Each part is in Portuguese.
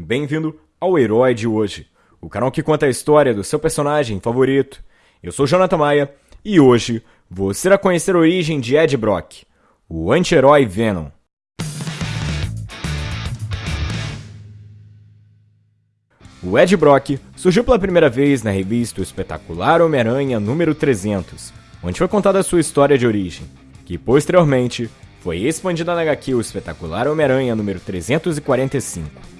Bem-vindo ao Herói de Hoje, o canal que conta a história do seu personagem favorito. Eu sou Jonathan Maia e hoje você irá conhecer a origem de Ed Brock, o anti-herói Venom. O Ed Brock surgiu pela primeira vez na revista O Espetacular Homem-Aranha número 300, onde foi contada a sua história de origem, que posteriormente foi expandida na HQ O Espetacular Homem-Aranha número 345.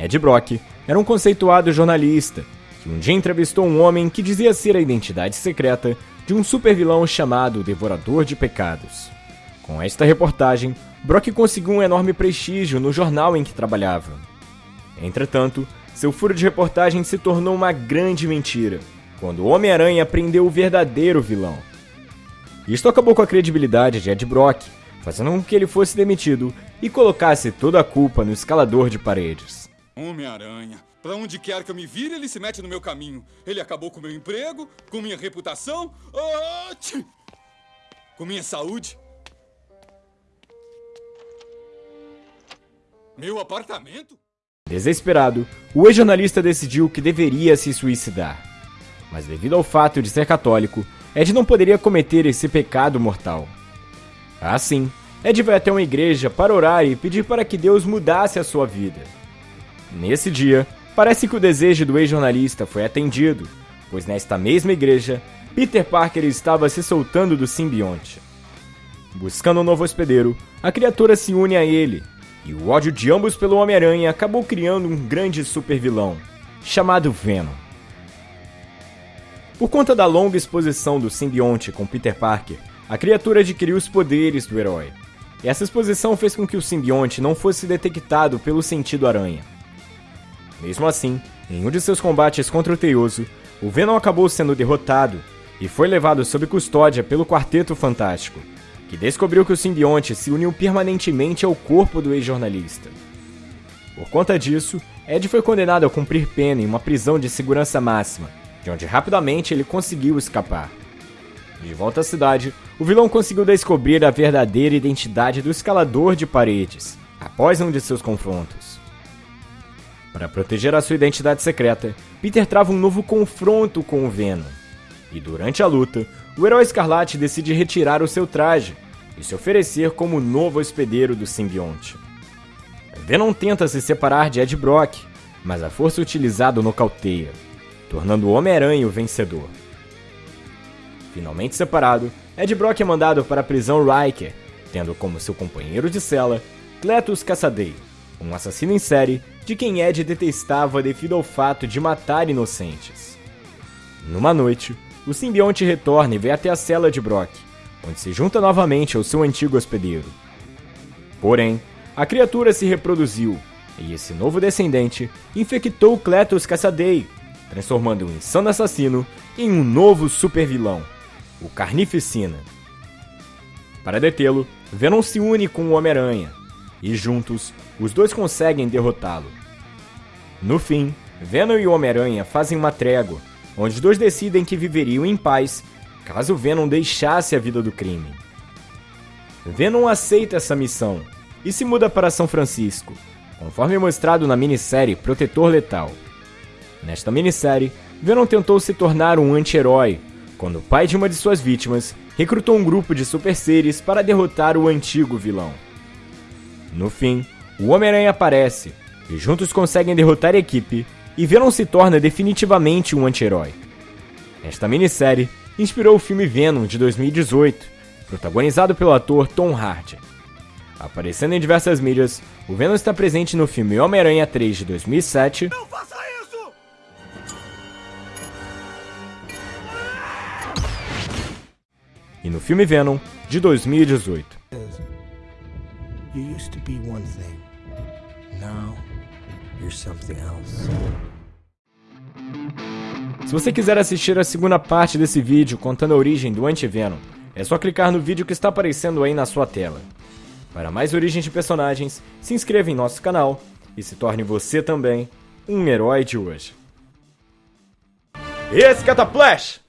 Ed Brock era um conceituado jornalista que um dia entrevistou um homem que dizia ser a identidade secreta de um supervilão chamado Devorador de Pecados. Com esta reportagem, Brock conseguiu um enorme prestígio no jornal em que trabalhava. Entretanto, seu furo de reportagem se tornou uma grande mentira quando o Homem-Aranha prendeu o verdadeiro vilão. Isto acabou com a credibilidade de Ed Brock, fazendo com que ele fosse demitido e colocasse toda a culpa no escalador de paredes. Homem-Aranha. Pra onde quer que eu me vire, ele se mete no meu caminho. Ele acabou com meu emprego, com minha reputação, oh, com minha saúde. Meu apartamento? Desesperado, o ex-jornalista decidiu que deveria se suicidar. Mas devido ao fato de ser católico, Ed não poderia cometer esse pecado mortal. Assim, Ed vai até uma igreja para orar e pedir para que Deus mudasse a sua vida. Nesse dia, parece que o desejo do ex-jornalista foi atendido, pois nesta mesma igreja, Peter Parker estava se soltando do simbionte. Buscando um novo hospedeiro, a criatura se une a ele, e o ódio de ambos pelo Homem-Aranha acabou criando um grande supervilão, chamado Venom. Por conta da longa exposição do simbionte com Peter Parker, a criatura adquiriu os poderes do herói. E essa exposição fez com que o simbionte não fosse detectado pelo sentido aranha. Mesmo assim, em um de seus combates contra o Teioso, o Venom acabou sendo derrotado e foi levado sob custódia pelo Quarteto Fantástico, que descobriu que o simbionte se uniu permanentemente ao corpo do ex-jornalista. Por conta disso, Ed foi condenado a cumprir pena em uma prisão de segurança máxima, de onde rapidamente ele conseguiu escapar. De volta à cidade, o vilão conseguiu descobrir a verdadeira identidade do escalador de paredes, após um de seus confrontos. Para proteger a sua identidade secreta, Peter trava um novo confronto com o Venom. E durante a luta, o herói escarlate decide retirar o seu traje e se oferecer como novo hospedeiro do simbionte. Venom tenta se separar de Ed Brock, mas a força utilizada o nocauteia, tornando o Homem-Aranha o vencedor. Finalmente separado, Ed Brock é mandado para a prisão Riker, tendo como seu companheiro de cela Cletus Cassadei, um assassino em série de quem Ed detestava devido ao fato de matar inocentes. Numa noite, o simbionte retorna e vem até a cela de Brock, onde se junta novamente ao seu antigo hospedeiro. Porém, a criatura se reproduziu, e esse novo descendente infectou Cletus Cassadei, transformando o insano assassino em um novo supervilão, o Carnificina. Para detê-lo, Venom se une com o Homem-Aranha, e juntos os dois conseguem derrotá-lo. No fim, Venom e Homem-Aranha fazem uma trégua, onde os dois decidem que viveriam em paz caso Venom deixasse a vida do crime. Venom aceita essa missão e se muda para São Francisco, conforme mostrado na minissérie Protetor Letal. Nesta minissérie, Venom tentou se tornar um anti-herói, quando o pai de uma de suas vítimas recrutou um grupo de super seres para derrotar o antigo vilão. No fim, o Homem-Aranha aparece, e juntos conseguem derrotar a equipe, e Venom se torna definitivamente um anti-herói. Esta minissérie inspirou o filme Venom de 2018, protagonizado pelo ator Tom Hardy. Aparecendo em diversas mídias, o Venom está presente no filme Homem-Aranha 3 de 2007. Não faça isso! E no filme Venom de 2018. Now you're something else. Se você quiser assistir a segunda parte desse vídeo contando a origem do Anti-Venom, é só clicar no vídeo que está aparecendo aí na sua tela. Para mais origens de personagens, se inscreva em nosso canal e se torne você também um herói de hoje. Esse Cataplash!